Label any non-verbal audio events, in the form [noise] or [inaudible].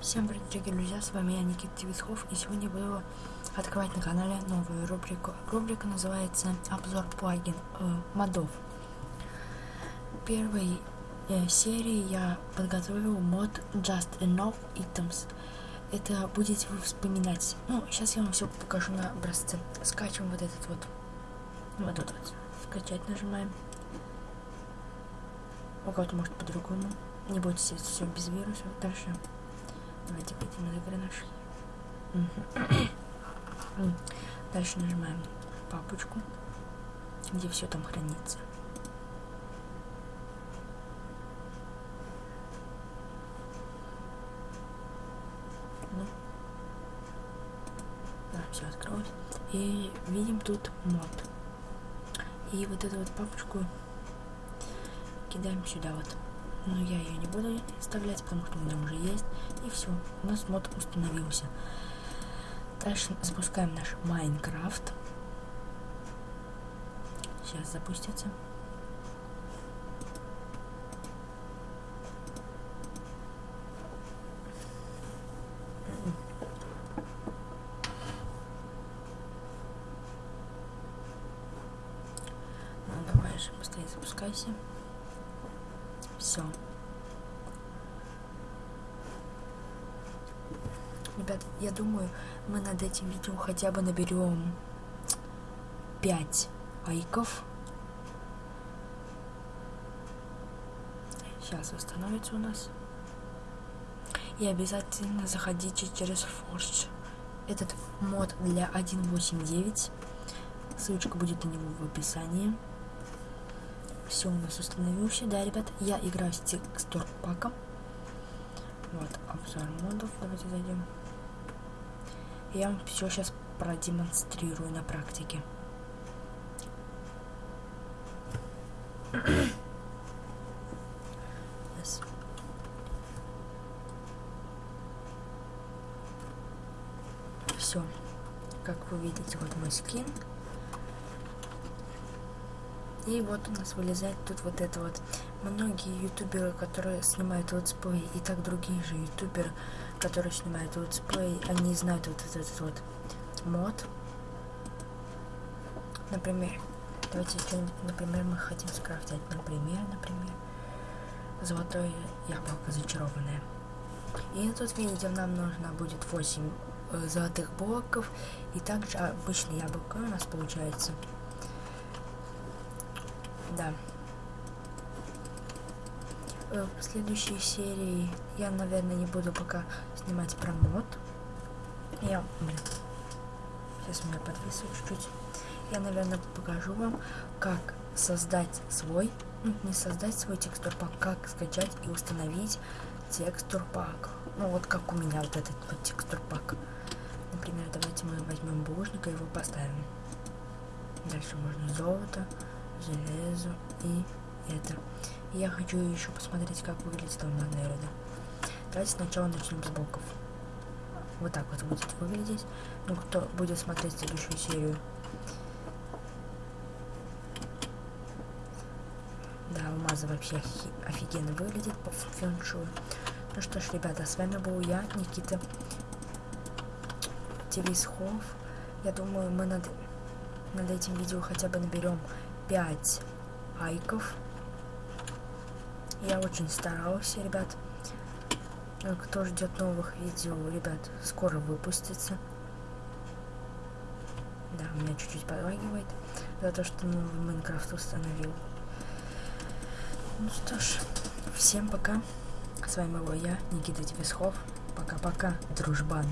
Всем привет, дорогие друзья, с вами я, Никита Тивисхов, и сегодня буду открывать на канале новую рубрику. Рубрика называется «Обзор плагин э, модов». В первой э, серии я подготовил мод Just Enough Items. Это будете вы вспоминать. Ну, сейчас я вам все покажу на образце. Скачиваем вот этот вот. Вот тут вот. Скачать нажимаем. У кого-то может по-другому. Не бойтесь, это все без вируса. Дальше Давайте пойдем на гранаш. [clears throat] Дальше нажимаем папочку, где все там хранится. Ну. Все открылось. И видим тут мод. И вот эту вот папочку кидаем сюда вот но я ее не буду вставлять, потому что у меня уже есть. И все, у нас мод установился. Дальше запускаем наш Майнкрафт. Сейчас запустится. Ну, давай же быстрее запускайся. Все. Ребят, я думаю, мы над этим видео хотя бы наберем 5 лайков. Сейчас восстановится у нас. И обязательно заходите через Forge. Этот мод для 1.8.9. Ссылочка будет на него в описании. Все у нас установился. Да, ребят, я играю с текстур паком. Вот, обзор модов. Давайте зайдем. Я вам все сейчас продемонстрирую на практике. yes. Все. Как вы видите, вот мой скин. И вот у нас вылезает тут вот это вот. Многие ютуберы, которые снимают летсплей, и так другие же ютуберы, которые снимают летсплей, они знают вот этот вот мод. Например, давайте что-нибудь, например, мы хотим скрафтить, например, например, золотое яблоко зачарованное. И тут видите, нам нужно будет 8 э, золотых блоков, и также обычное яблоко у нас получается да. Э, в следующей серии я, наверное, не буду пока снимать про мод. Я, сейчас меня подвисло чуть-чуть. Я, наверное, покажу вам, как создать свой, ну, не создать свой текстур пак, как скачать и установить текстур пак. Ну, вот как у меня вот этот вот текстур пак. Например, давайте мы возьмем булыжник и его поставим. Дальше можно золото железо и это. Я хочу еще посмотреть, как выглядит он на Нереда. Давайте сначала начнем с боков. Вот так вот будет выглядеть. Ну, кто будет смотреть следующую серию. Да, алмазы вообще офигенно выглядит по фэншую. Ну что ж, ребята, с вами был я, Никита Телесхов. Я думаю, мы над, над этим видео хотя бы наберем 5 лайков. Я очень старался, ребят. Э, кто ждет новых видео, ребят, скоро выпустится. Да, меня чуть-чуть подлагивает за то, что новый Майнкрафт установил. Ну что ж, всем пока. С вами был я, Никита Тибесхов. Пока-пока, дружбан.